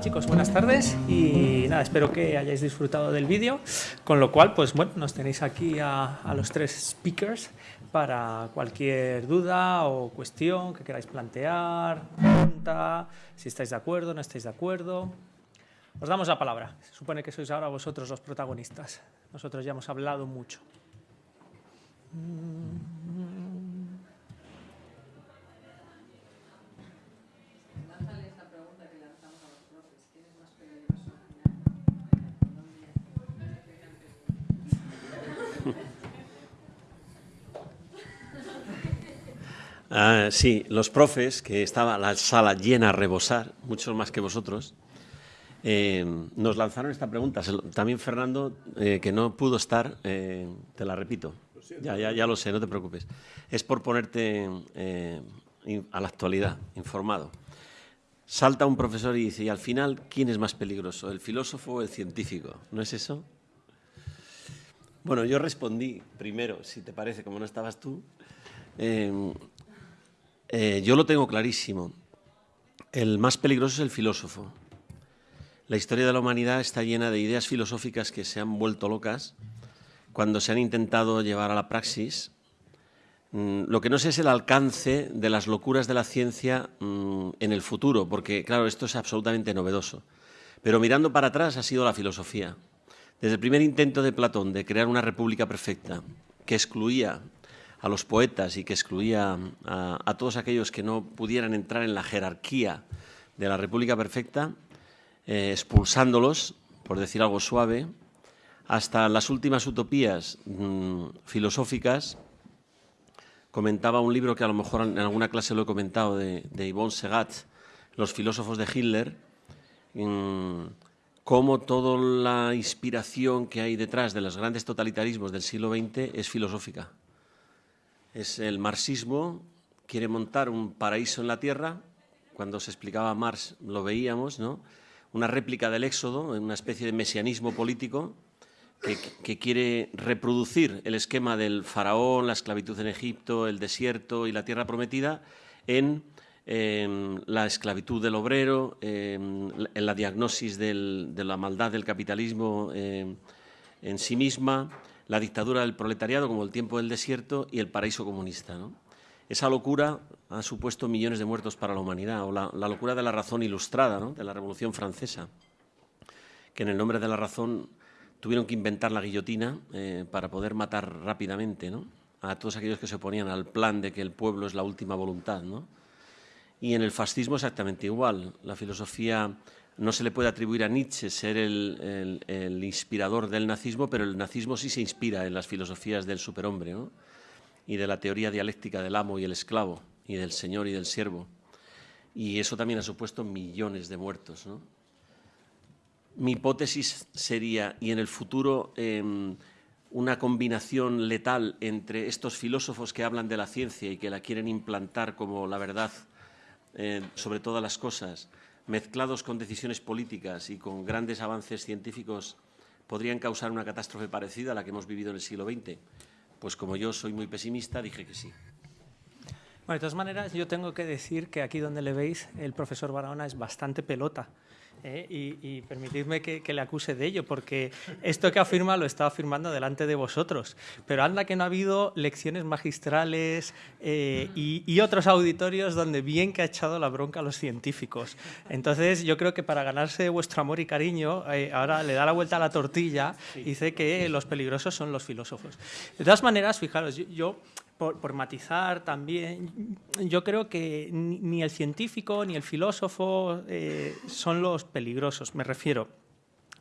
Chicos, buenas tardes y nada, espero que hayáis disfrutado del vídeo, con lo cual pues bueno, nos tenéis aquí a, los tres speakers para cualquier duda o cuestión que queráis plantear, pregunta, si estáis de acuerdo, no estáis de acuerdo. Os damos la palabra, se supone que sois ahora vosotros los protagonistas, nosotros ya hemos hablado mucho. Ah, sí, los profes, que estaba la sala llena a rebosar, muchos más que vosotros, eh, nos lanzaron esta pregunta. También Fernando, eh, que no pudo estar, eh, te la repito. Ya, ya, ya lo sé, no te preocupes. Es por ponerte a la actualidad, informado. Salta un profesor y dice, y al final, ¿quién es más peligroso, el filósofo o el científico? ¿No es eso? Bueno, yo respondí primero, si te parece, como no estabas tú, eh, yo lo tengo clarísimo. El más peligroso es el filósofo. La historia de la humanidad está llena de ideas filosóficas que se han vuelto locas cuando se han intentado llevar a la praxis. Mm, lo que no sé es el alcance de las locuras de la ciencia mm, en el futuro, porque claro, esto es absolutamente novedoso. Pero mirando para atrás ha sido la filosofía. Desde el primer intento de Platón de crear una república perfecta que excluía a los poetas y que excluía a, todos aquellos que no pudieran entrar en la jerarquía de la República Perfecta, eh, expulsándolos, por decir algo suave, hasta las últimas utopías mm, filosóficas. Comentaba un libro que a lo mejor en alguna clase lo he comentado, de, de Yvonne Segat, Los filósofos de Hitler, mm, cómo toda la inspiración que hay detrás de los grandes totalitarismos del siglo XX es filosófica es el marxismo, quiere montar un paraíso en la tierra, cuando se explicaba Marx lo veíamos, ¿no? una réplica del éxodo, una especie de mesianismo político que, quiere reproducir el esquema del faraón, la esclavitud en Egipto, el desierto y la tierra prometida en em, la esclavitud del obrero, em, en la diagnosis de la maldad del capitalismo em, en sí misma, la dictadura del proletariado como el tiempo del desierto y el paraíso comunista. Esa locura ha supuesto millones de muertos para la humanidad, o la, locura de la razón ilustrada, de la Revolución Francesa, que en el nombre de la razón tuvieron que inventar la guillotina eh, para poder matar rápidamente a todos aquellos que se oponían al plan de que el pueblo es la última voluntad. Y en el fascismo exactamente igual. La filosofía no se le puede atribuir a Nietzsche ser el, inspirador del nazismo, pero el nazismo sí se inspira en las filosofías del superhombre y de la teoría dialéctica del amo y el esclavo, y del señor y del siervo. Y eso también ha supuesto millones de muertos. Mi hipótesis sería, y en el futuro, em, una combinación letal entre estos filósofos que hablan de la ciencia y que la quieren implantar como la verdad eh, sobre todas las cosas, mezclados con decisiones políticas y con grandes avances científicos, podrían causar una catástrofe parecida a la que hemos vivido en el siglo XX? Pues como yo soy muy pesimista, dije que sí. Bueno, de todas maneras, yo tengo que decir que aquí donde le veis, el profesor Barahona es bastante pelota. ¿Eh? y, permitidme que, le acuse de ello, porque esto que afirma lo está afirmando delante de vosotros. Pero anda que no ha habido lecciones magistrales eh, y, otros auditorios donde bien que ha echado la bronca a los científicos. Entonces yo creo que para ganarse vuestro amor y cariño, eh, ahora le da la vuelta a la tortilla y dice que los peligrosos son los filósofos. De todas maneras, fijaros, yo por, matizar también, yo creo que ni el científico ni el filósofo eh, son los peligrosos. Me refiero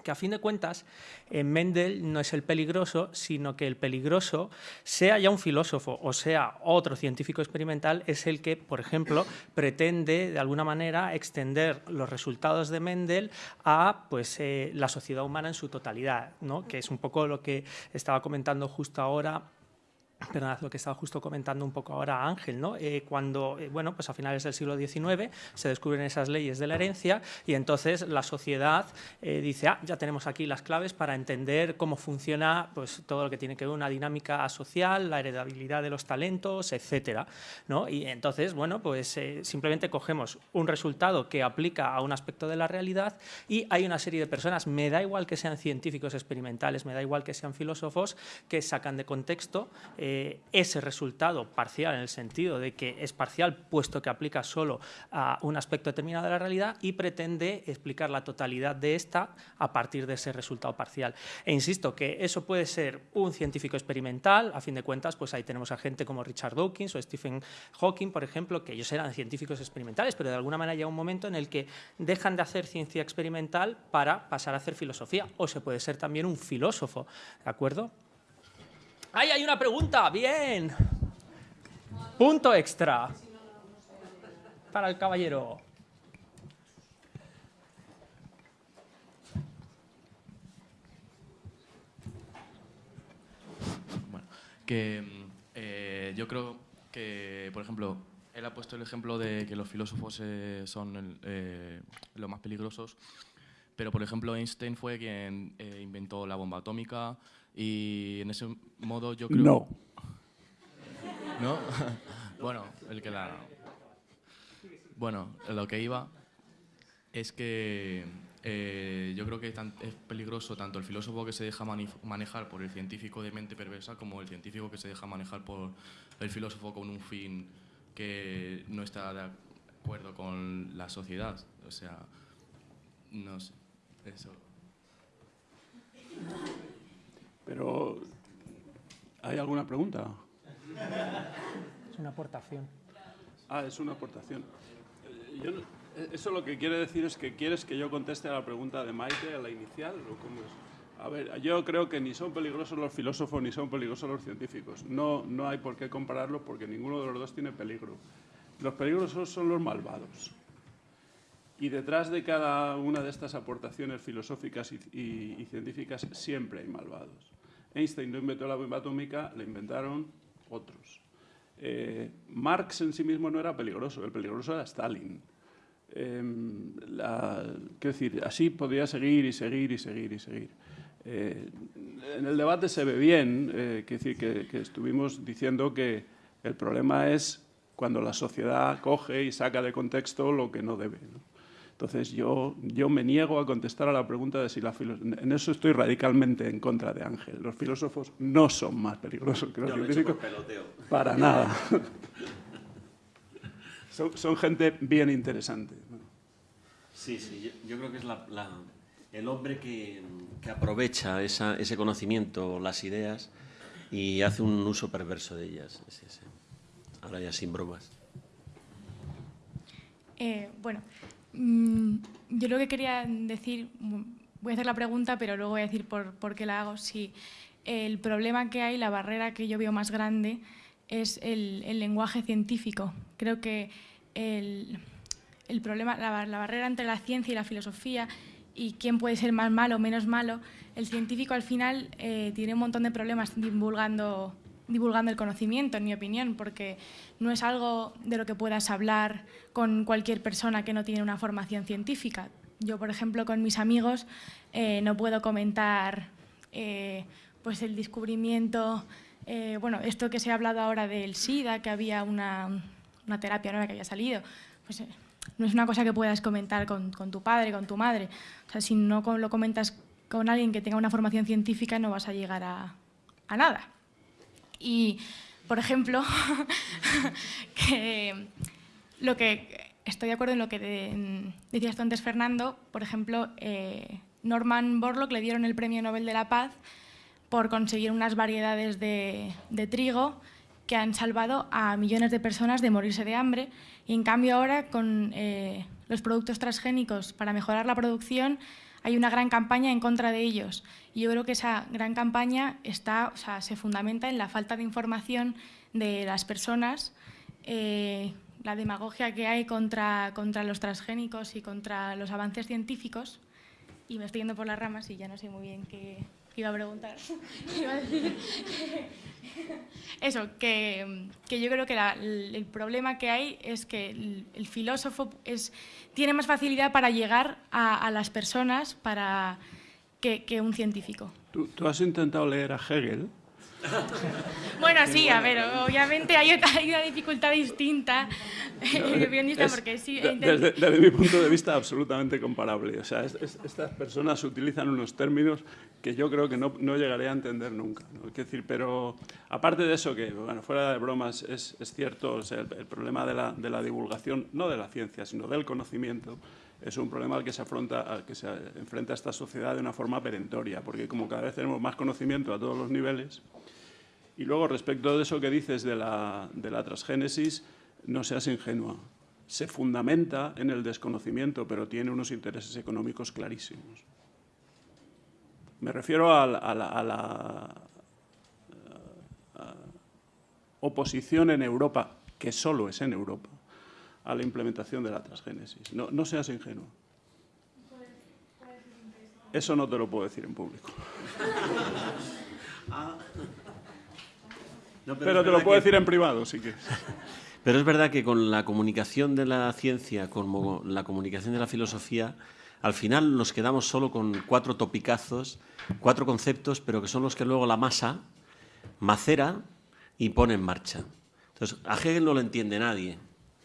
que a fin de cuentas en Mendel no es el peligroso, sino que el peligroso, sea ya un filósofo o sea otro científico experimental, es el que, por ejemplo, pretende de alguna manera extender los resultados de Mendel a pues, eh, la sociedad humana en su totalidad, ¿no? que es un poco lo que estaba comentando justo ahora lo que estaba justo comentando un poco ahora Ángel, ¿no? Eh, cuando, eh, bueno, pues a finales del siglo XIX se descubren esas leyes de la herencia y entonces la sociedad eh, dice, ah, ya tenemos aquí las claves para entender cómo funciona pues, todo lo que tiene que ver una dinámica social, la heredabilidad de los talentos, etcétera, ¿no? Y entonces, bueno, pues simplemente cogemos un resultado que aplica a un aspecto de la realidad y hay una serie de personas, me da igual que sean científicos experimentales, me da igual que sean filósofos, que sacan de contexto eh, ese resultado parcial en el sentido de que es parcial puesto que aplica solo a un aspecto determinado de la realidad y pretende explicar la totalidad de esta a partir de ese resultado parcial. E insisto que eso puede ser un científico experimental, a fin de cuentas pues ahí tenemos a gente como Richard Dawkins o Stephen Hawking, por ejemplo, que ellos eran científicos experimentales, pero de alguna manera llega un momento en el que dejan de hacer ciencia experimental para pasar a hacer filosofía, o se puede ser también un filósofo, ¿de acuerdo? ¡Ay, hay una pregunta! ¡Bien! Punto extra para el caballero. Bueno, que eh, yo creo que, por ejemplo, él ha puesto el ejemplo de que los filósofos eh, son eh, los más peligrosos, pero por ejemplo Einstein fue quien inventó la bomba atómica, y en ese modo yo creo... No. ¿No? bueno, el que la... Bueno, lo que iba es que eh, yo creo que es peligroso tanto el filósofo que se deja manejar por el científico de mente perversa como el científico que se deja manejar por el filósofo con un fin que no está de acuerdo con la sociedad. O sea, no sé, eso. Pero, ¿hay alguna pregunta? Es una aportación. Ah, es una aportación. Eh, eh, eso lo que quiere decir es que quieres que yo conteste a la pregunta de Maite, a la inicial, o cómo es. A ver, yo creo que ni son peligrosos los filósofos ni son peligrosos los científicos. No, no hay por qué compararlos porque ninguno de los dos tiene peligro. Los peligrosos son los malvados. Y detrás de cada una de estas aportaciones filosóficas y científicas siempre hay malvados. Einstein no inventó la bomba atómica, la inventaron otros. Eh, Marx en sí mismo no era peligroso, el peligroso era Stalin. Em, decir, así podría seguir y seguir y seguir y seguir. Eh, en el debate se ve bien, eh, decir, que, estuvimos diciendo que el problema es cuando la sociedad coge y saca de contexto lo que no debe. Entonces yo, yo me niego a contestar a la pregunta de si la filosofía... En eso estoy radicalmente en contra de Ángel. Los filósofos no son más peligrosos que los científicos. Para nada. son, gente bien interesante. Sí, sí, yo, creo que es el hombre que, aprovecha ese conocimiento, las ideas, y hace un uso perverso de ellas. Ahora ya sin bromas. Eh, bueno, yo lo que quería decir, voy a hacer la pregunta, pero luego voy a decir por, qué la hago. Si el problema que hay, la barrera que yo veo más grande, es el, lenguaje científico. Creo que el, problema, la, la, barrera entre la ciencia y la filosofía y quién puede ser más malo o menos malo, el científico al final eh, tiene un montón de problemas divulgando divulgando el conocimiento, en mi opinión, porque no es algo de lo que puedas hablar con cualquier persona que no tiene una formación científica. Yo, por ejemplo, con mis amigos eh, no puedo comentar eh, pues el descubrimiento, eh, bueno, esto que se ha hablado ahora del SIDA, que había una, terapia nueva que había salido, pues no es una cosa que puedas comentar con, tu padre, con tu madre. O sea, si no lo comentas con alguien que tenga una formación científica, no vas a llegar a nada. Y, por ejemplo, lo que estoy de acuerdo en lo que decías tú antes, Fernando, por ejemplo, eh, Norman Borlaug le dieron el Premio Nobel de la Paz por conseguir unas variedades de, trigo que han salvado a millones de personas de morirse de hambre. Y en cambio ahora con eh, los productos transgénicos para mejorar la producción hay una gran campaña en contra de ellos. Y yo creo que esa gran campaña está, o sea, se fundamenta en la falta de información de las personas, eh, la demagogia que hay contra, contra los transgénicos y contra los avances científicos. Y me estoy yendo por las ramas y ya no sé muy bien qué, iba a preguntar. iba a decir eso, que, que, yo creo que la, el, problema que hay es que el, el filósofo es, tiene más facilidad para llegar a, a las personas para, que, que un científico. ¿Tú, ¿Tú, has intentado leer a Hegel? Bueno, sí, a ver, obviamente hay, hay una dificultad distinta es, porque sí... Desde, desde, mi punto de vista, absolutamente comparable. O sea, es, es, estas personas utilizan unos términos que yo creo que no, no llegaré a entender nunca. ¿no? decir, pero aparte de eso, que bueno, fuera de bromas, es, cierto, o sea, el, el, problema de la, de la divulgación, no de la ciencia, sino del conocimiento, es un problema al que se afronta, que se enfrenta esta sociedad de una forma perentoria, porque como cada vez tenemos más conocimiento a todos los niveles, y luego respecto de eso que dices de la, transgénesis, no seas ingenua. Se fundamenta en el desconocimiento, pero tiene unos intereses económicos clarísimos. Me refiero a la, oposición en Europa, que solo es en Europa, a la implementación de la transgénesis. No, no seas ingenuo. Eso no te lo puedo decir en público. No, pero, pero te lo puedo que... decir en privado, si quieres. Pero es verdad que con la comunicación de la ciencia, con la comunicación de la filosofía, al final nos quedamos solo con cuatro topicazos, cuatro conceptos, pero que son los que luego la masa macera y pone en marcha. Entonces, a Hegel no lo entiende nadie,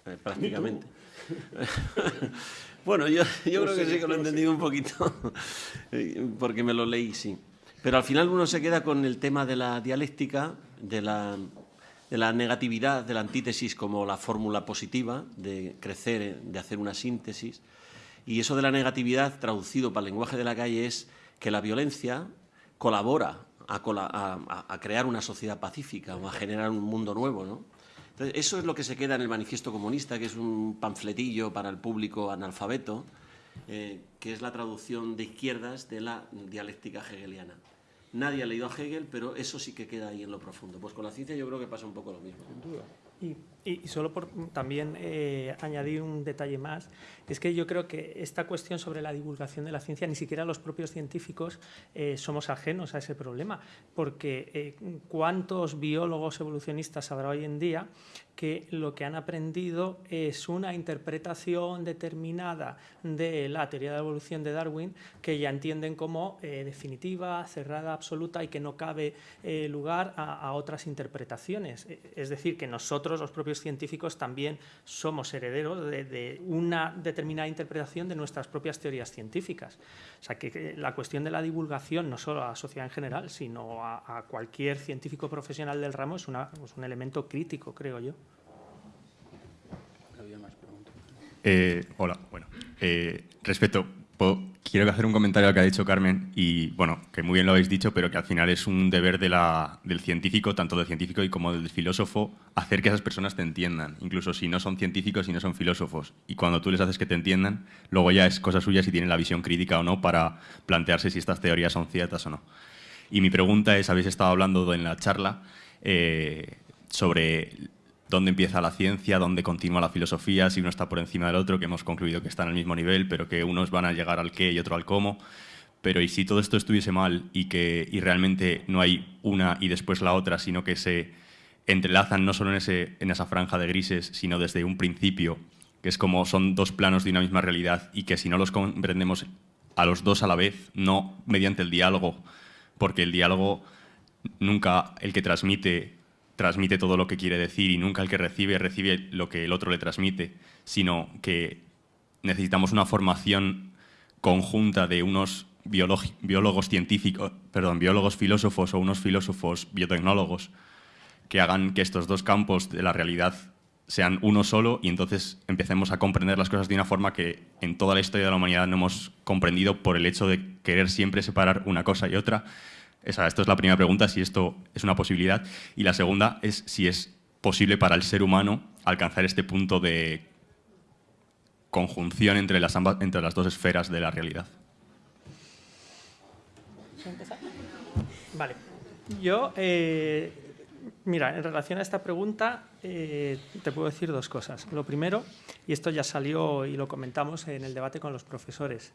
eh, prácticamente. bueno, yo, yo creo que sí que lo he entendido un poquito, porque me lo leí, sí. Pero al final uno se queda con el tema de la dialéctica, de la, de la negatividad, de la antítesis como la fórmula positiva, de crecer, de hacer una síntesis. Y eso de la negatividad, traducido para el lenguaje de la calle, es que la violencia colabora a, a, a crear una sociedad pacífica o a generar un mundo nuevo. ¿no? Entonces, eso es lo que se queda en el Manifiesto Comunista, que es un panfletillo para el público analfabeto, eh, que es la traducción de izquierdas de la dialéctica hegeliana. Nadie ha leído a Hegel, pero eso sí que queda ahí en lo profundo. Pues con la ciencia yo creo que pasa un poco lo mismo. Y, solo por también eh, añadir un detalle más, es que yo creo que esta cuestión sobre la divulgación de la ciencia, ni siquiera los propios científicos eh, somos ajenos a ese problema, porque eh, ¿cuántos biólogos evolucionistas habrá hoy en día que lo que han aprendido es una interpretación determinada de la teoría de la evolución de Darwin que ya entienden como eh, definitiva, cerrada, absoluta y que no cabe eh, lugar a, otras interpretaciones. Es decir, que nosotros, los propios científicos, también somos herederos de, una determinada interpretación de nuestras propias teorías científicas. O sea, que, la cuestión de la divulgación, no solo a la sociedad en general, sino a, a cualquier científico profesional del ramo, es, una, es un elemento crítico, creo yo. Eh, hola, bueno. Eh, respecto, quiero hacer un comentario al que ha dicho Carmen y, bueno, que muy bien lo habéis dicho, pero que al final es un deber del científico, tanto del científico y como del filósofo, hacer que esas personas te entiendan, incluso si no son científicos y no son filósofos. Y cuando tú les haces que te entiendan, luego ya es cosa suya si tienen la visión crítica o no para plantearse si estas teorías son ciertas o no. Y mi pregunta es, habéis estado hablando en la charla eh, sobre dónde empieza la ciencia, dónde continúa la filosofía, si uno está por encima del otro, que hemos concluido que están al mismo nivel, pero que unos van a llegar al qué y otro al cómo. Pero y si todo esto estuviese mal y que y realmente no hay una y después la otra, sino que se entrelazan no solo en, ese, en esa franja de grises, sino desde un principio, que es como son dos planos de una misma realidad y que si no los comprendemos a los dos a la vez, no mediante el diálogo, porque el diálogo nunca el que transmite transmite todo lo que quiere decir y nunca el que recibe recibe lo que el otro le transmite, sino que necesitamos una formación conjunta de unos biólogos científicos, perdón, biólogos filósofos o unos filósofos biotecnólogos que hagan que estos dos campos de la realidad sean uno solo y entonces empecemos a comprender las cosas de una forma que en toda la historia de la humanidad no hemos comprendido por el hecho de querer siempre separar una cosa y otra esa, esto es la primera pregunta, si esto es una posibilidad. Y la segunda es si es posible para el ser humano alcanzar este punto de conjunción entre las, ambas, entre las dos esferas de la realidad. Vale. Yo, eh, mira, en relación a esta pregunta, eh, te puedo decir dos cosas. Lo primero, y esto ya salió y lo comentamos en el debate con los profesores,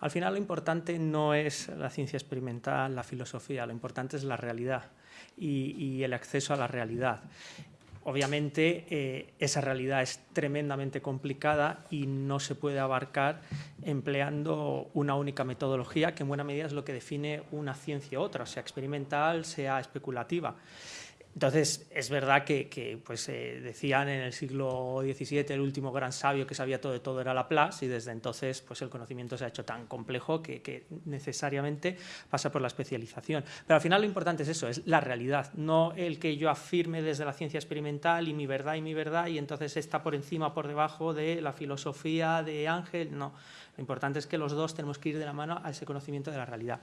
Al final lo importante no es la ciencia experimental, la filosofía, lo importante es la realidad y, el acceso a la realidad. Obviamente eh, esa realidad es tremendamente complicada y no se puede abarcar empleando una única metodología que en buena medida es lo que define una ciencia u otra, sea experimental, sea especulativa. Entonces, es verdad que, pues, eh, decían en el siglo XVII el último gran sabio que sabía todo de todo era Laplace y desde entonces pues, el conocimiento se ha hecho tan complejo que, necesariamente pasa por la especialización. Pero al final lo importante es eso, es la realidad, no el que yo afirme desde la ciencia experimental y mi verdad y mi verdad y entonces está por encima por debajo de la filosofía de Ángel, no. Lo importante es que los dos tenemos que ir de la mano a ese conocimiento de la realidad.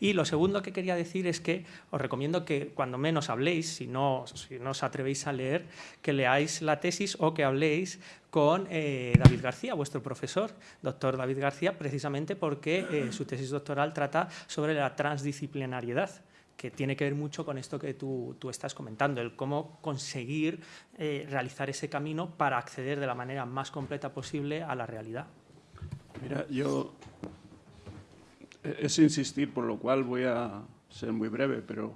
Y lo segundo que quería decir es que os recomiendo que cuando menos habléis, si no, si no os atrevéis a leer, que leáis la tesis o que habléis con eh, David García, vuestro profesor, doctor David García, precisamente porque eh, su tesis doctoral trata sobre la transdisciplinariedad que tiene que ver mucho con esto que tú, tú estás comentando, el cómo conseguir eh, realizar ese camino para acceder de la manera más completa posible a la realidad. Mira, yo es insistir, por lo cual voy a ser muy breve, pero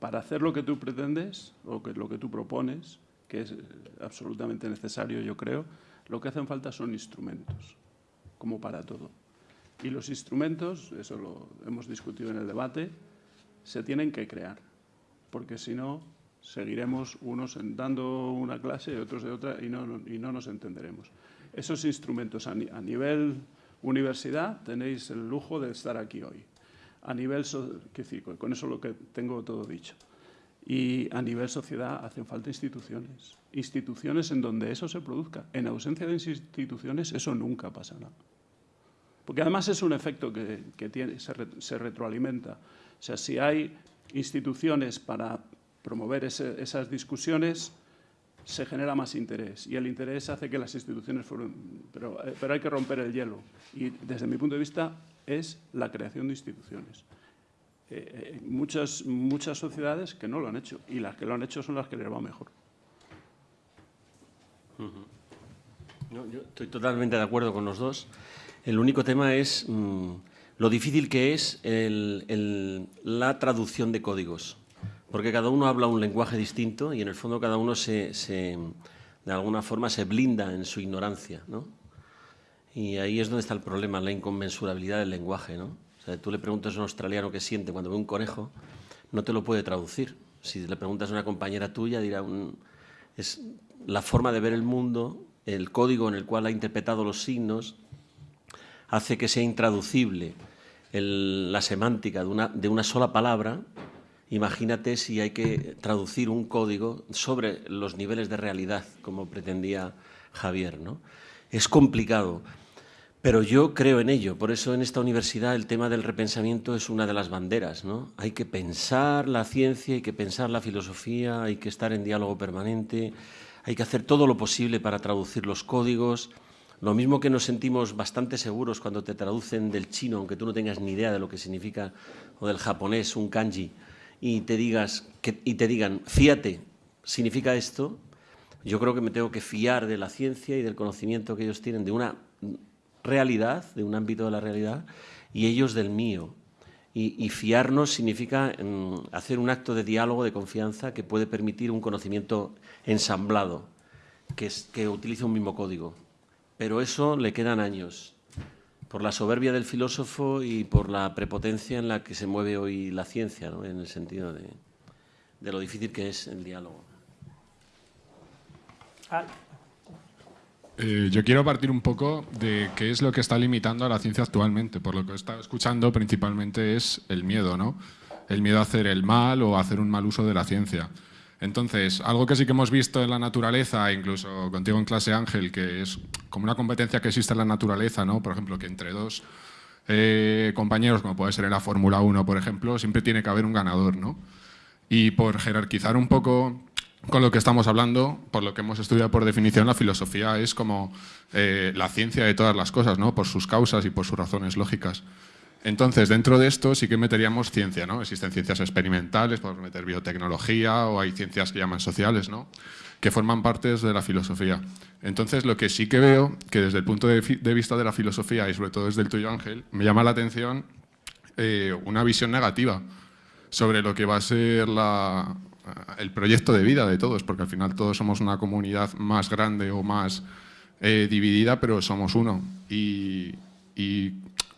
para hacer lo que tú pretendes o que, lo que tú propones, que es absolutamente necesario, yo creo, lo que hacen falta son instrumentos, como para todo. Y los instrumentos, eso lo hemos discutido en el debate, se tienen que crear, porque si no, seguiremos unos dando una clase y otros de otra y no, y no nos entenderemos esos instrumentos a, nivel universidad tenéis el lujo de estar aquí hoy. A nivel, decir, con eso lo que tengo todo dicho. Y a nivel sociedad hacen falta instituciones. Instituciones en donde eso se produzca. En ausencia de instituciones eso nunca pasará. Porque además es un efecto que, tiene, se, se, retroalimenta. O sea, si hay instituciones para promover esas discusiones, se genera más interés y el interés hace que las instituciones fueron... Pero, eh, pero hay que romper el hielo y desde mi punto de vista es la creación de instituciones. Eh, eh, muchas, muchas sociedades que no lo han hecho y las que lo han hecho son las que les va mejor. yo estoy totalmente de acuerdo con los dos. El único tema es mm, lo difícil que es la traducción de códigos porque cada uno habla un lenguaje distinto y en el fondo cada uno se, de alguna forma se blinda en su ignorancia, ¿no? Y ahí es donde está el problema, la inconmensurabilidad del lenguaje, ¿no? O sea, tú le preguntas a un australiano qué siente cuando ve un conejo, no te lo puede traducir. Si le preguntas a una compañera tuya, dirá, es la forma de ver el mundo, el código en el cual ha interpretado los signos, hace que sea intraducible la semántica de una, de una sola palabra Imagínate si hay que traducir un código sobre los niveles de realidad, como pretendía Javier. ¿no? Es complicado, pero yo creo en ello. Por eso en esta universidad el tema del repensamiento es una de las banderas. ¿no? Hay que pensar la ciencia, hay que pensar la filosofía, hay que estar en diálogo permanente, hay que hacer todo lo posible para traducir los códigos. Lo mismo que nos sentimos bastante seguros cuando te traducen del chino, aunque tú no tengas ni idea de lo que significa, o del japonés, un kanji y te, digas y te digan, fíate, significa esto, yo creo que me tengo que fiar de la ciencia y del conocimiento que ellos tienen de una realidad, de un ámbito de la realidad, y ellos del mío. Y, fiarnos significa mm, hacer un acto de diálogo, de confianza, que puede permitir un conocimiento ensamblado, que, es, que utilice un mismo código. Pero eso le quedan años por la soberbia del filósofo y por la prepotencia en la que se mueve hoy la ciencia, ¿no? en el sentido de, lo difícil que es el diálogo. Eh, yo quiero partir un poco de qué es lo que está limitando a la ciencia actualmente. Por lo que he estado escuchando, principalmente es el miedo, ¿no? El miedo a hacer el mal o a hacer un mal uso de la ciencia. Entonces, algo que sí que hemos visto en la naturaleza, incluso contigo en clase Ángel, que es como una competencia que existe en la naturaleza, ¿no? Por ejemplo, que entre dos eh, compañeros, como puede ser en la Fórmula 1, por ejemplo, siempre tiene que haber un ganador, ¿no? Y por jerarquizar un poco con lo que estamos hablando, por lo que hemos estudiado por definición, la filosofía es como eh, la ciencia de todas las cosas, ¿no? Por sus causas y por sus razones lógicas. Entonces, dentro de esto sí que meteríamos ciencia, ¿no? Existen ciencias experimentales, podemos meter biotecnología o hay ciencias que llaman sociales, ¿no? Que forman partes de la filosofía. Entonces, lo que sí que veo, que desde el punto de, vista de la filosofía y sobre todo desde el tuyo, Ángel, me llama la atención eh, una visión negativa sobre lo que va a ser el proyecto de vida de todos, porque al final todos somos una comunidad más grande o más eh, dividida, pero somos uno. y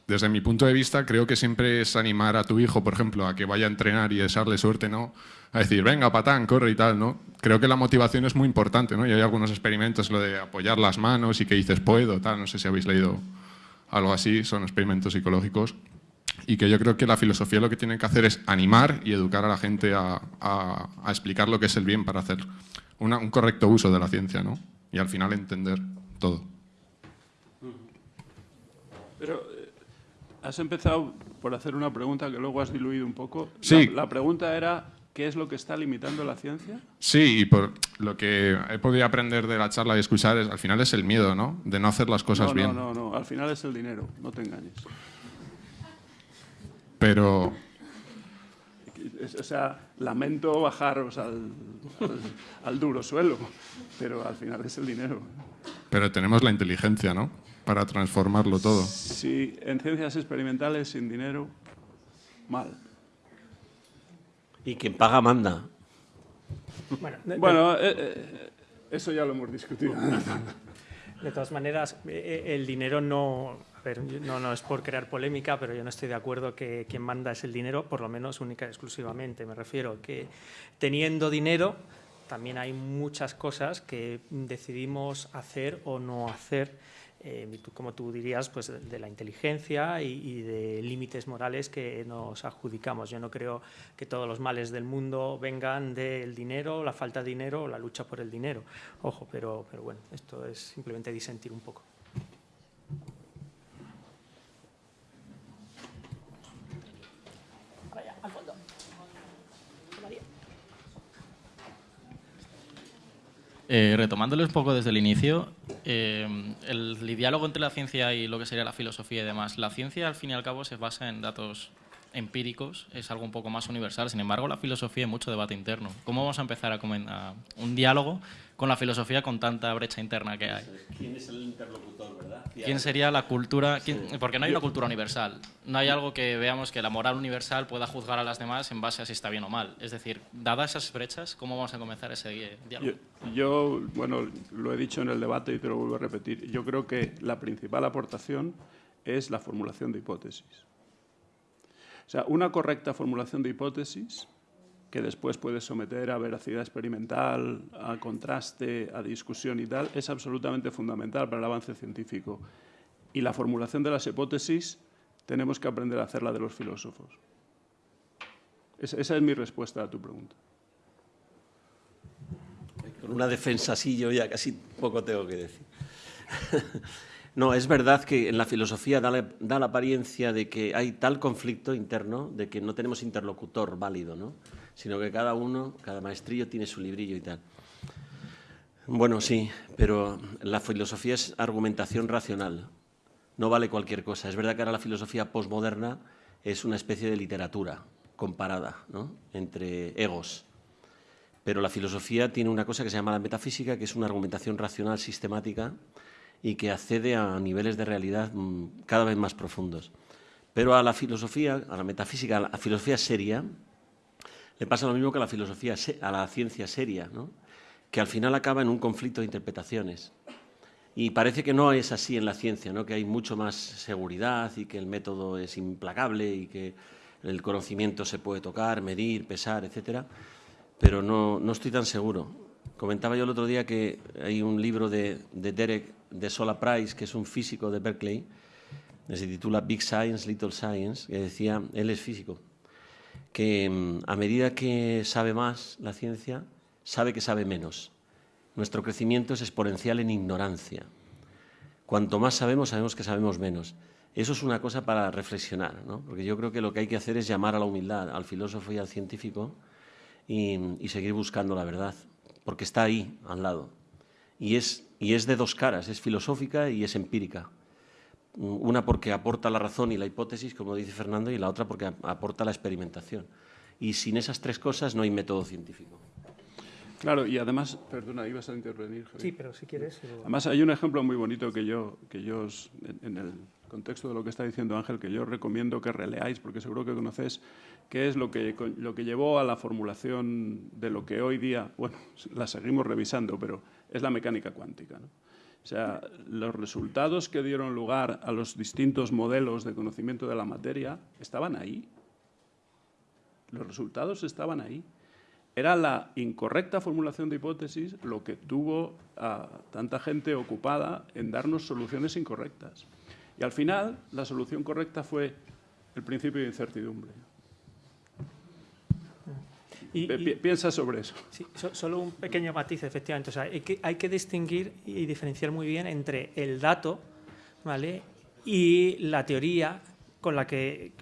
desde mi punto de vista, creo que siempre es animar a tu hijo, por ejemplo, a que vaya a entrenar y desearle suerte, ¿no? A decir, venga, patán, corre y tal, ¿no? Creo que la motivación es muy importante, ¿no? Y hay algunos experimentos, lo de apoyar las manos y que dices, puedo, tal, no sé si habéis leído algo así, son experimentos psicológicos. Y que yo creo que la filosofía lo que tiene que hacer es animar y educar a la gente a, explicar lo que es el bien para hacer un correcto uso de la ciencia, ¿no? Y al final entender todo. Pero Has empezado por hacer una pregunta que luego has diluido un poco. Sí. La, pregunta era, ¿qué es lo que está limitando la ciencia? Sí, y por lo que he podido aprender de la charla y escuchar, es, al final es el miedo, ¿no? De no hacer las cosas bien. No, no, no, al final es el dinero, no te engañes. Pero... O sea, lamento bajaros al, al duro suelo, pero al final es el dinero. Pero tenemos la inteligencia, ¿no? Para transformarlo todo. Sí, en ciencias experimentales sin dinero, mal. Y quien paga manda. Bueno, eh, eh, eso ya lo hemos discutido. De todas maneras, eh, el dinero no, no, no es por crear polémica, pero yo no estoy de acuerdo que quien manda es el dinero, por lo menos única y exclusivamente. Me refiero que teniendo dinero también hay muchas cosas que decidimos hacer o no hacer eh, como tú dirías, pues de la inteligencia y, de límites morales que nos adjudicamos. Yo no creo que todos los males del mundo vengan del dinero, la falta de dinero o la lucha por el dinero. Ojo, pero, pero bueno, esto es simplemente disentir un poco. Eh, retomándoles un poco desde el inicio, eh, el, diálogo entre la ciencia y lo que sería la filosofía y demás. La ciencia, al fin y al cabo, se basa en datos empíricos, es algo un poco más universal. Sin embargo, la filosofía es mucho debate interno. ¿Cómo vamos a empezar a, a un diálogo con la filosofía con tanta brecha interna que hay? ¿Quién es el interlocutor, verdad? ¿Quién sería la cultura? porque no hay una cultura universal. No hay algo que veamos que la moral universal pueda juzgar a las demás en base a si está bien o mal. Es decir, dadas esas brechas, ¿cómo vamos a comenzar ese diálogo? Yo, bueno, lo he dicho en el debate y te lo vuelvo a repetir. Yo creo que la principal aportación es la formulación de hipótesis. O sea, una correcta formulación de hipótesis que después puedes someter a veracidad experimental, a contraste, a discusión y tal, es absolutamente fundamental para el avance científico. Y la formulación de las hipótesis tenemos que aprender a hacerla de los filósofos. Esa, es mi respuesta a tu pregunta. Con una defensa así yo ya casi poco tengo que decir. No, es verdad que en la filosofía da la, apariencia de que hay tal conflicto interno de que no tenemos interlocutor válido, ¿no? Sino que cada uno, cada maestrillo tiene su librillo y tal. Bueno, sí, pero la filosofía es argumentación racional, no vale cualquier cosa. Es verdad que ahora la filosofía posmoderna es una especie de literatura comparada ¿no? entre egos. Pero la filosofía tiene una cosa que se llama la metafísica, que es una argumentación racional sistemática y que accede a niveles de realidad mm, cada vez más profundos. Pero a la filosofía, a la metafísica, a la filosofía seria, le pasa lo mismo que a la filosofía, a la ciencia seria, que al final acaba en un conflicto de interpretaciones. Y parece que no es así en la ciencia, ¿no? que hay mucho más seguridad y que el método es implacable y que el conocimiento se puede tocar, medir, pesar, etc. Pero no, no estoy tan seguro. Comentaba yo el otro día que hay un libro de, de Derek de Sola Price, que es un físico de Berkeley, se titula Big Science, Little Science, que decía, él es físico, que mm, a medida que sabe más la ciencia, sabe que sabe menos. Nuestro crecimiento es exponencial en ignorancia. Cuanto más sabemos, sabemos que sabemos menos. Eso es una cosa para reflexionar, ¿no? porque yo creo que lo que hay que hacer es llamar a la humildad, al filósofo y al científico, y, seguir buscando la verdad, porque está ahí, al lado. Y es y es de dos caras, es filosófica y es empírica. Una porque aporta la razón y la hipótesis, como dice Fernando, y la otra porque aporta la experimentación. Y sin esas tres cosas no hay método científico. Claro, y además, perdona, ibas a intervenir. Sí, pero si quieres. Además, hay un ejemplo muy bonito que yo, que yo en, el contexto de lo que está diciendo Ángel, que yo recomiendo que releáis, porque seguro que conocéis, que es lo que, lo que llevó a la formulación de lo que hoy día, bueno, la seguimos revisando, pero es la mecánica cuántica. O sea, los resultados que dieron lugar a los distintos modelos de conocimiento de la materia estaban ahí. Los resultados estaban ahí. Era la incorrecta formulación de hipótesis lo que tuvo a tanta gente ocupada en darnos soluciones incorrectas. Y al final, la solución correcta fue el principio de incertidumbre. Piensa sobre eso. Sí, solo un pequeño matiz, efectivamente. O sea, hay, que, hay que distinguir y diferenciar muy bien entre el dato ¿vale? y la teoría con la que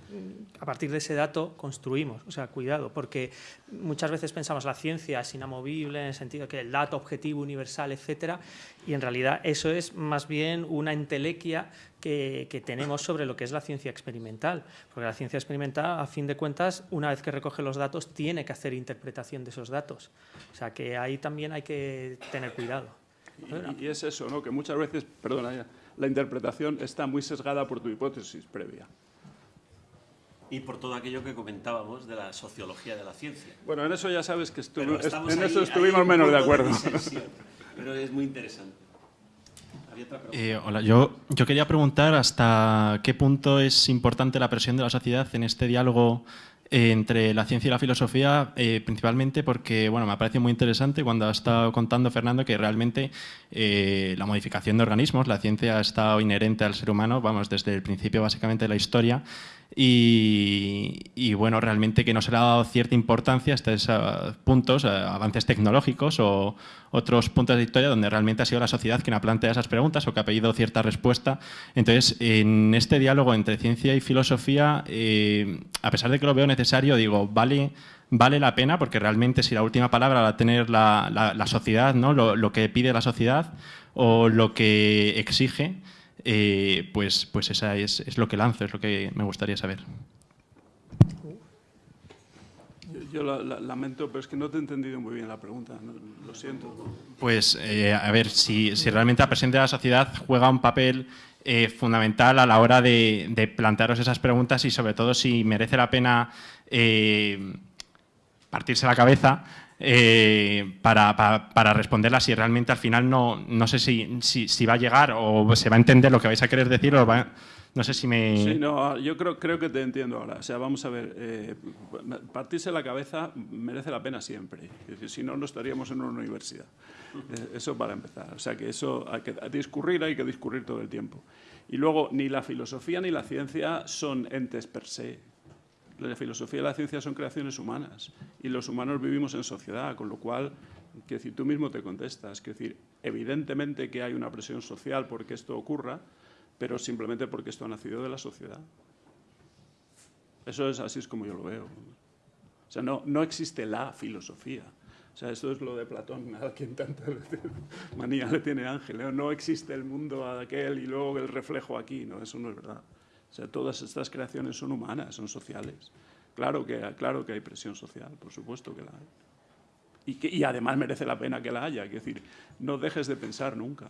a partir de ese dato construimos. O sea, cuidado, porque muchas veces pensamos la ciencia es inamovible en el sentido que el dato objetivo, universal, etcétera, y en realidad eso es más bien una entelequia que, que, tenemos sobre lo que es la ciencia experimental. Porque la ciencia experimental, a fin de cuentas, una vez que recoge los datos, tiene que hacer interpretación de esos datos. O sea, que ahí también hay que tener cuidado. Y, y es eso, ¿no? que muchas veces, perdona, la interpretación está muy sesgada por tu hipótesis previa y por todo aquello que comentábamos de la sociología de la ciencia. Bueno, en eso ya sabes que en eso estuvimos menos de acuerdo. pero es muy interesante. Eh, hola, yo, yo quería preguntar hasta qué punto es importante la presión de la sociedad en este diálogo entre la ciencia y la filosofía, eh, principalmente porque bueno, me ha parecido muy interesante cuando ha estado contando Fernando que realmente eh, la modificación de organismos, la ciencia ha estado inherente al ser humano, vamos, desde el principio básicamente de la historia, y, bueno, realmente que no se le ha dado cierta importancia a estos puntos, avances tecnológicos o otros puntos de historia donde realmente ha sido la sociedad quien ha planteado esas preguntas o que ha pedido cierta respuesta. Entonces, en este diálogo entre ciencia y filosofía, eh, a pesar de que lo veo necesario, digo, vale, vale la pena porque realmente si la última palabra la va a tener la, sociedad, ¿no? lo que pide la sociedad o lo que exige, eh, pues, pues esa es, lo que lanzo, es lo que me gustaría saber. Yo lamento, pero es que no te he entendido muy bien la pregunta, lo siento. Pues, eh, a ver, si, si, realmente la presencia de la sociedad juega un papel eh, fundamental a la hora de, de, plantearos esas preguntas y sobre todo si merece la pena partirse la cabeza eh, para, para, responderla si realmente al final no, no sé si, si, va a llegar o se va a entender lo que vais a querer decir o no sé si me... Sí, no, yo creo, creo que te entiendo ahora. O sea, vamos a ver, eh, partirse la cabeza merece la pena siempre. si no, no estaríamos en una universidad. Eh, eso para empezar. O sea, que eso hay que discurrir, hay que discurrir todo el tiempo. Y luego, ni la filosofía ni la ciencia son entes per se la filosofía y la ciencia son creaciones humanas y los humanos vivimos en sociedad, con lo cual, que decir, tú mismo te contestas, que decir, evidentemente que hay una presión social porque esto ocurra, pero simplemente porque esto ha nacido de la sociedad. Eso es así es como yo lo veo. O sea, no, no existe la filosofía. O sea, esto es lo de Platón, a quien tanta manía le tiene Ángel. No existe el mundo aquel y luego el reflejo aquí. No, eso no es verdad. O sea, todas estas creaciones son humanas, son sociales. Claro que, claro que hay presión social, por supuesto que la hay. Y, que, y además merece la pena que la haya. Es decir, no dejes de pensar nunca.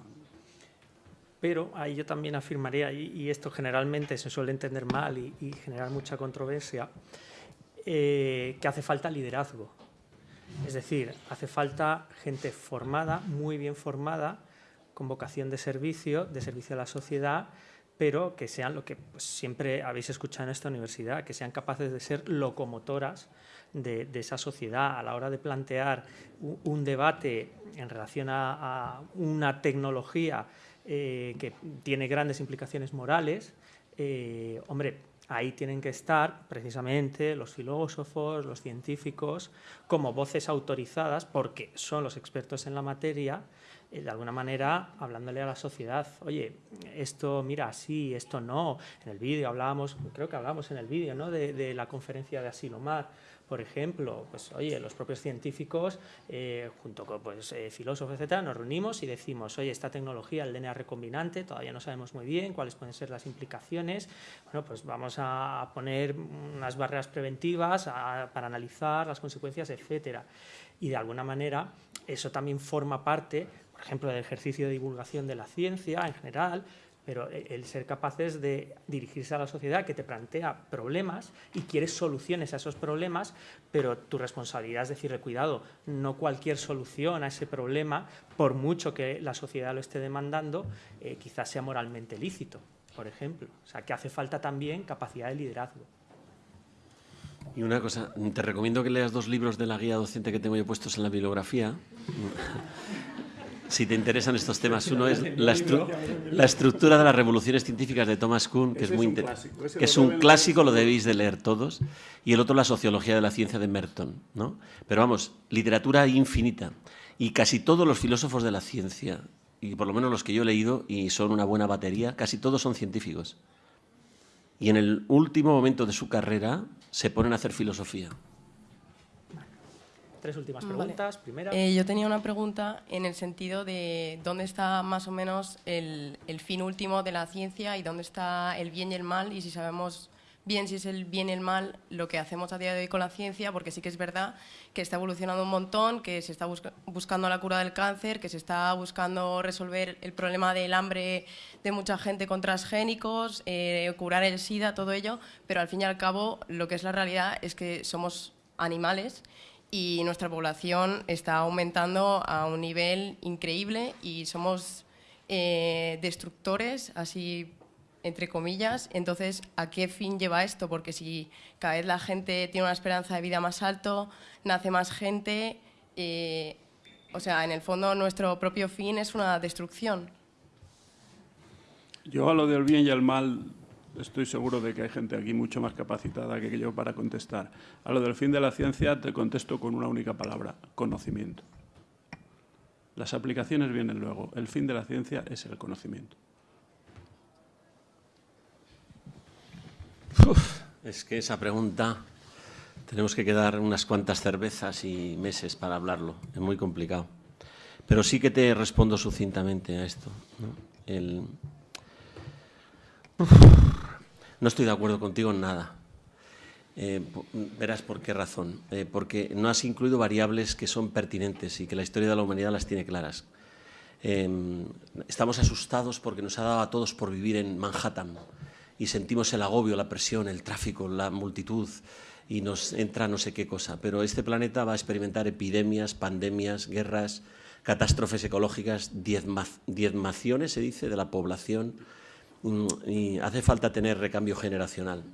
Pero ahí yo también afirmaría, y, esto generalmente se suele entender mal y, generar mucha controversia, eh, que hace falta liderazgo. Es decir, hace falta gente formada, muy bien formada, con vocación de servicio, de servicio a la sociedad, pero que sean lo que pues, siempre habéis escuchado en esta universidad, que sean capaces de ser locomotoras de, esa sociedad a la hora de plantear un, debate en relación a, una tecnología eh, que tiene grandes implicaciones morales. Eh, hombre, ahí tienen que estar precisamente los filósofos, los científicos, como voces autorizadas, porque son los expertos en la materia, de alguna manera hablándole a la sociedad, oye, esto mira sí, esto no. En el vídeo hablábamos, creo que hablábamos en el vídeo ¿no? de, la conferencia de Asilomar, Por ejemplo, pues oye, los propios científicos, eh, junto con pues, eh, filósofos, etcétera, nos reunimos y decimos, oye, esta tecnología, el DNA recombinante, todavía no sabemos muy bien cuáles pueden ser las implicaciones. Bueno, pues vamos a poner unas barreras preventivas para analizar las consecuencias, etcétera. Y de alguna manera eso también forma parte, por ejemplo, del ejercicio de divulgación de la ciencia en general, pero e, el ser capaces de dirigirse a la sociedad que te plantea problemas y quieres soluciones a esos problemas, pero tu responsabilidad es decirle, cuidado, no cualquier solución a ese problema, por mucho que la sociedad lo esté demandando, eh, quizás sea moralmente lícito, por ejemplo. O sea, que hace falta también capacidad de liderazgo. Y una cosa, te recomiendo que leas dos libros de la guía docente que tengo yo puestos en la bibliografía si te interesan estos temas. Uno es la, estructura de las revoluciones científicas de Thomas Kuhn, que es muy que es un clásico, lo debéis de leer todos, y el otro la sociología de la ciencia de Merton, ¿no? Pero vamos, literatura infinita y casi todos los filósofos de la ciencia, y por lo menos los que yo he leído y son una buena batería, casi todos son científicos. Y en el último momento de su carrera se ponen a hacer filosofía. Tres últimas preguntas. Primera. Eh, yo tenía una pregunta en el sentido de dónde está más o menos el, fin último de la ciencia y dónde está el bien y el mal y si sabemos bien si es el bien y el mal lo que hacemos a día de hoy con la ciencia, porque sí que es verdad que está evolucionando un montón, que se está buscando la cura del cáncer, que se está buscando resolver el problema del hambre de mucha gente con transgénicos, eh, curar el SIDA, todo ello, pero al fin y al cabo lo que es la realidad es que somos animales y nuestra población está aumentando a un nivel increíble y somos eh, destructores, así entre comillas. Entonces, ¿a qué fin lleva esto? Porque si cada vez la gente tiene una esperanza de vida más alto, nace más gente, eh, o sea, en el fondo nuestro propio fin es una destrucción. Yo a lo del bien y el mal estoy seguro de que hay gente aquí mucho más capacitada que yo para contestar. A lo del fin de la ciencia te contesto con una única palabra, conocimiento. Las aplicaciones vienen luego. El fin de la ciencia es el conocimiento. es que esa pregunta tenemos que quedar unas cuantas cervezas y meses para hablarlo. Es muy complicado. Pero sí que te respondo sucintamente a esto. El, no estoy de acuerdo contigo en nada. Eh, verás por qué razón. Eh, porque no has incluido variables que son pertinentes y que la historia de la humanidad las tiene claras. Em, estamos asustados porque nos ha dado a todos por vivir en Manhattan y sentimos el agobio, la presión, el tráfico, la multitud y nos entra no sé qué cosa. Pero este planeta va a experimentar epidemias, pandemias, guerras, catástrofes ecológicas, diezmaciones, se dice, de la población y hace falta tener recambio generacional.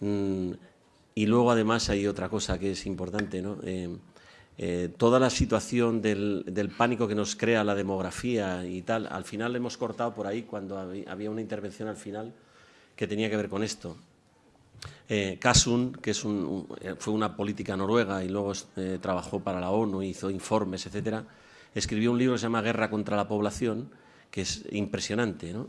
Mm, y luego además hay otra cosa que es importante, ¿no? Eh, eh, toda la situación del, pánico que nos crea la demografía y tal, al final hemos cortado por ahí cuando había una intervención al final que tenía que ver con esto. Eh, Kasun, que es fue una política noruega y luego trabajó para la ONU, hizo informes, etcétera, escribió un libro que se llama Guerra contra la población, que es impresionante. ¿no?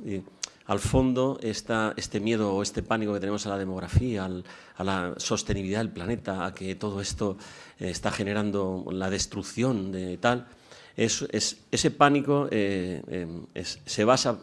Al fondo está este miedo o este pánico que tenemos a la demografía, a la sostenibilidad del planeta, a que todo esto eh, está generando la destrucción de tal. Es, ese pánico eh, em, se basa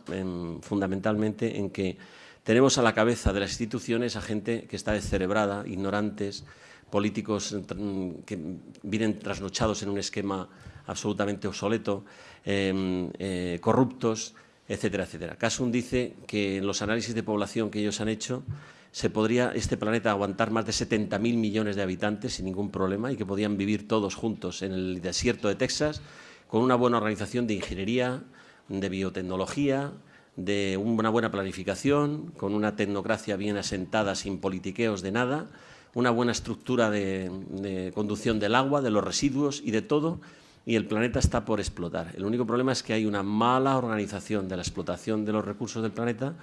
fundamentalmente en que tenemos a la cabeza de las instituciones a gente que está descerebrada, ignorantes, políticos mm, que vienen trasnochados en un esquema absolutamente obsoleto, em, eh, corruptos, etcétera, etcétera. Casun dice que en los análisis de población que ellos han hecho se podría este planeta aguantar más de 70.000 millones de habitantes sin ningún problema y que podían vivir todos juntos en el desierto de Texas con una buena organización de ingeniería, de biotecnología, de una buena planificación, con una tecnocracia bien asentada sin politiqueos de nada, una buena estructura de, de conducción del agua, de los residuos y de todo, y el planeta está por explotar. El único problema es que hay una mala organización de la explotación de los recursos del planeta,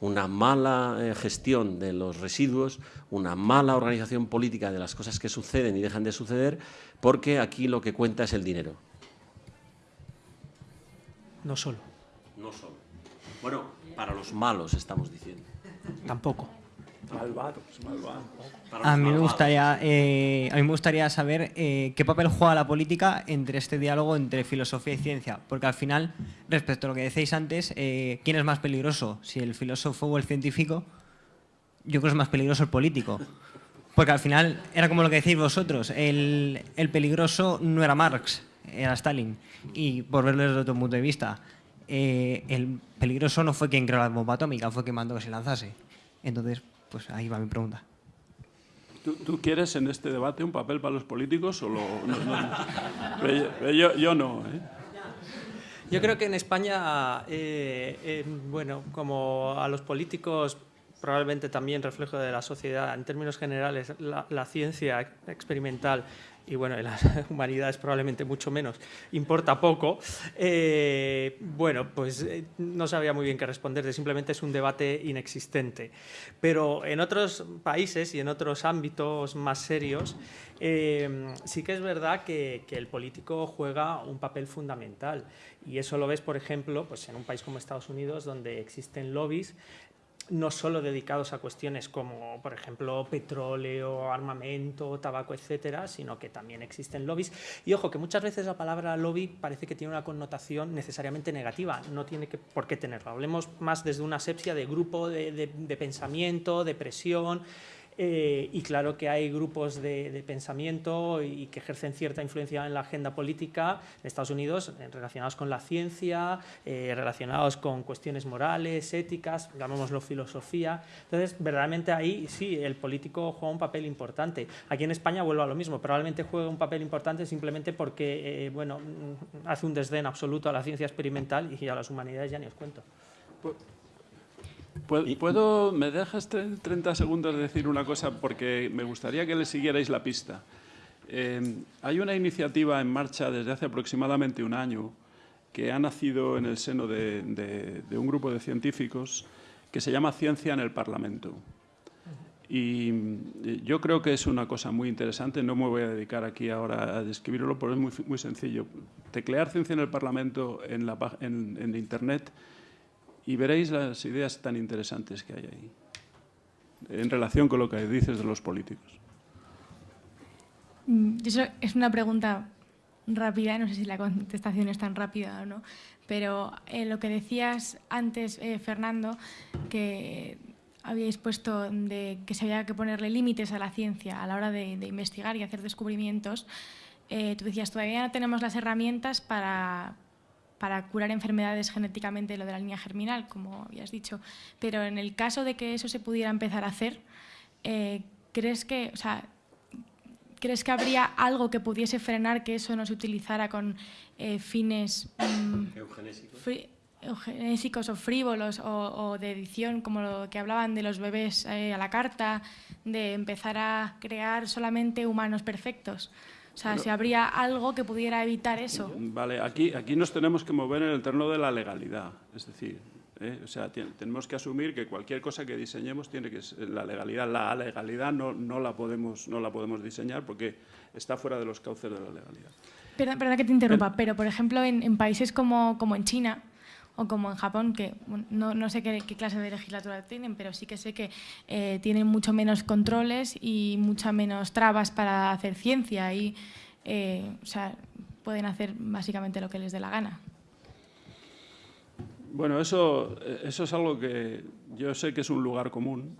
una mala eh, gestión de los residuos, una mala organización política de las cosas que suceden y dejan de suceder, porque aquí lo que cuenta es el dinero. No solo. No solo. Bueno, para los malos estamos diciendo. Tampoco. Malvados, malvados. A mí me gustaría, eh, a mí me gustaría saber eh, qué papel juega la política entre este diálogo entre filosofía y ciencia, porque al final, respecto a lo que decéis antes, eh, ¿quién es más peligroso? Si el filósofo o el científico, yo creo que es más peligroso el político. Porque al final era como lo que decís vosotros, el, el peligroso no era Marx, era Stalin. Y por verlo desde otro punto de vista, el peligroso no fue quien creó la bomba atómica, fue quien mandó que se lanzase. Entonces, pues ahí va mi pregunta. ¿Tú, tú quieres en este debate un papel para los políticos o lo, no, yo, yo no. ¿eh? Yo creo que en España, eh, eh, bueno, como a los políticos probablemente también reflejo de la sociedad, en términos generales, la, la ciencia experimental y bueno, en las humanidades probablemente mucho menos, importa poco, eh, bueno, pues eh, no sabía muy bien qué responderte, simplemente es un debate inexistente. Pero en otros países y en otros ámbitos más serios, eh, sí que es verdad que, que, el político juega un papel fundamental. Y eso lo ves, por ejemplo, pues en un país como Estados Unidos, donde existen lobbies no solo dedicados a cuestiones como, por ejemplo, petróleo, armamento, tabaco, etcétera, sino que también existen lobbies. Y ojo, que muchas veces la palabra lobby parece que tiene una connotación necesariamente negativa, no tiene que, por qué tenerlo. Hablemos más desde una asepsia de grupo de, de, de pensamiento, de presión, eh, y claro que hay grupos de, de, pensamiento y que ejercen cierta influencia en la agenda política en Estados Unidos relacionados con la ciencia, eh, relacionados con cuestiones morales, éticas, llamémoslo filosofía. Entonces, verdaderamente ahí sí, el político juega un papel importante. Aquí en España vuelvo a lo mismo, probablemente juegue un papel importante simplemente porque eh, bueno, mm, hace un desdén absoluto a la ciencia experimental y a las humanidades ya ni os cuento. Pues ¿Puedo, me dejas 30 segundos de decir una cosa? Porque me gustaría que le siguierais la pista. Eh, hay una iniciativa en marcha desde hace aproximadamente un año que ha nacido en el seno de, de, de un grupo de científicos que se llama Ciencia en el Parlamento. Y yo creo que es una cosa muy interesante, no me voy a dedicar aquí ahora a describirlo, pero es muy, muy sencillo. Teclear ciencia en el Parlamento en, la, en, en Internet y veréis las ideas tan interesantes que hay ahí en relación con lo que dices de los políticos. Mm, eso es una pregunta rápida, no sé si la contestación es tan rápida o no, pero eh, lo que decías antes, eh, Fernando, que habíais puesto de que se había que ponerle límites a la ciencia a la hora de, investigar y hacer descubrimientos, eh, tú decías, todavía no tenemos las herramientas para, para curar enfermedades genéticamente, lo de la línea germinal, como habías dicho. Pero en el caso de que eso se pudiera empezar a hacer, eh, ¿crees que, o sea, ¿crees que habría algo que pudiese frenar que eso no se utilizara con eh, fines mmm, eugenésicos? eugenésicos o frívolos o, o, de edición, como lo que hablaban de los bebés eh, a la carta, de empezar a crear solamente humanos perfectos? O sea, si habría algo que pudiera evitar eso. Vale, aquí, aquí nos tenemos que mover en el terreno de la legalidad. Es decir, ¿eh? o sea, tenemos que asumir que cualquier cosa que diseñemos tiene que ser la legalidad. La legalidad no, no, la, podemos, no la podemos diseñar porque está fuera de los cauces de la legalidad. Perdón, perdón que te interrumpa, pero por ejemplo en, en países como, como en China, o como en Japón, que no, no sé qué, clase de legislatura tienen, pero sí que sé que eh, tienen mucho menos controles y mucha menos trabas para hacer ciencia y eh, o sea, pueden hacer básicamente lo que les dé la gana. Bueno, eso, eso es algo que yo sé que es un lugar común.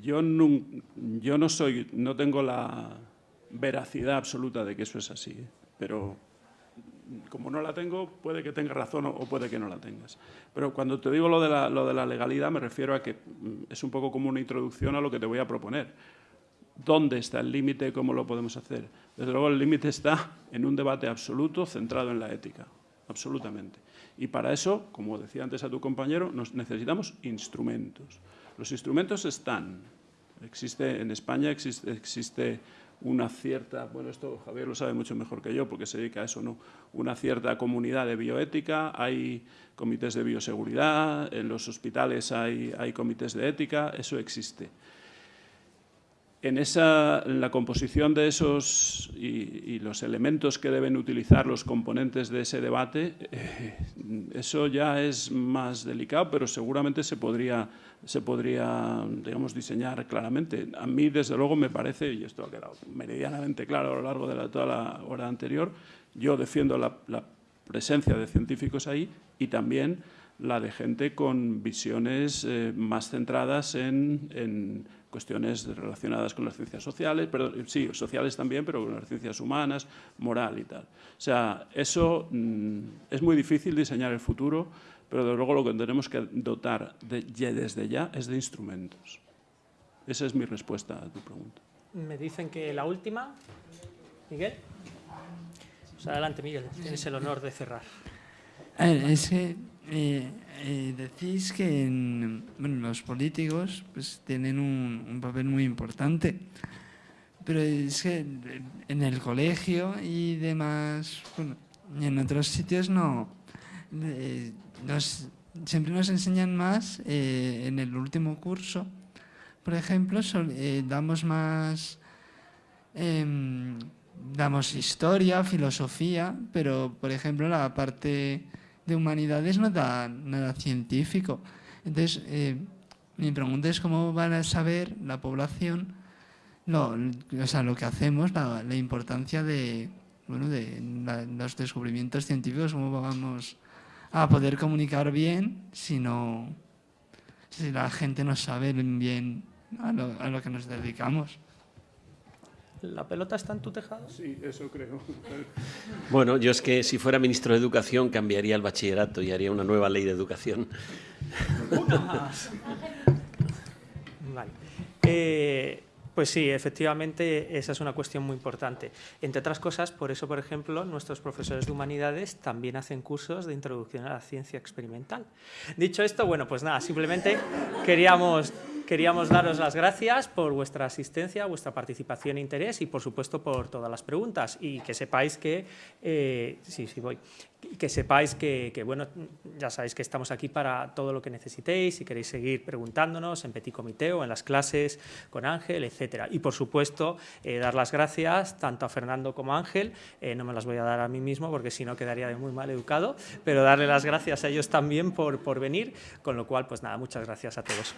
Yo no, yo no soy, no tengo la veracidad absoluta de que eso es así, pero como no la tengo, puede que tengas razón o puede que no la tengas. Pero cuando te digo lo de, la, lo de la legalidad, me refiero a que mm, es un poco como una introducción a lo que te voy a proponer. ¿Dónde está el límite? ¿Cómo lo podemos hacer? Desde luego, el límite está en un debate absoluto centrado en la ética, absolutamente. Y para eso, como decía antes a tu compañero, nos necesitamos instrumentos. Los instrumentos están. Existe, en España existe, existe una cierta, bueno, esto Javier lo sabe mucho mejor que yo porque se dedica a eso, ¿no? Una cierta comunidad de bioética, hay comités de bioseguridad, en los hospitales hay, hay comités de ética, eso existe. En, esa, en la composición de esos y, y, los elementos que deben utilizar los componentes de ese debate, eh, eso ya es más delicado, pero seguramente se podría, se podría digamos, diseñar claramente. A mí, desde luego, me parece, y esto ha quedado meridianamente claro a lo largo de toda la hora anterior, yo defiendo la, presencia de científicos ahí y también la de gente con visiones eh, más centradas en cuestiones relacionadas con las ciencias sociales, pero sí, sociales también, pero con las ciencias humanas, moral y tal. O sea, eso mm, es muy difícil diseñar el futuro, pero de luego lo que tenemos que dotar de, desde ya es de instrumentos. Esa es mi respuesta a tu pregunta. Me dicen que la última, Miguel. Pues adelante, Miguel, tienes el honor de cerrar. Es que eh, eh, decís que los políticos pues, tienen un, papel muy importante, pero es que en el colegio y demás, bueno, en otros sitios no. Eh, siempre nos enseñan más eh, en el último curso, por ejemplo, damos más em, damos historia, filosofía, pero por ejemplo la parte de humanidades no da nada científico. Entonces, eh, mi pregunta es cómo van a saber la población lo, o sea, lo que hacemos, la, importancia de, bueno, de los descubrimientos científicos, cómo vamos a poder comunicar bien si, no, si la gente no sabe bien a lo, a lo que nos dedicamos. ¿La pelota está en tu tejado? Sí, eso creo. Bueno, yo es que si fuera ministro de Educación cambiaría el bachillerato y haría una nueva ley de educación. vale. Eh, pues sí, efectivamente, esa es una cuestión muy importante. Entre otras cosas, por eso, por ejemplo, nuestros profesores de humanidades también hacen cursos de introducción a la ciencia experimental. Dicho esto, bueno, pues nada, simplemente queríamos Queríamos daros las gracias por vuestra asistencia, vuestra participación e interés y, por supuesto, por todas las preguntas. Y que sepáis que, eh, sí, sí voy, que sepáis que, bueno, ya sabéis que estamos aquí para todo lo que necesitéis, si queréis seguir preguntándonos en Petit Comité o en las clases con Ángel, etcétera. Y, por supuesto, eh, dar las gracias tanto a Fernando como a Ángel, eh, no me las voy a dar a mí mismo porque si no quedaría de muy mal educado, pero darle las gracias a ellos también por, por venir, con lo cual, pues nada, muchas gracias a todos.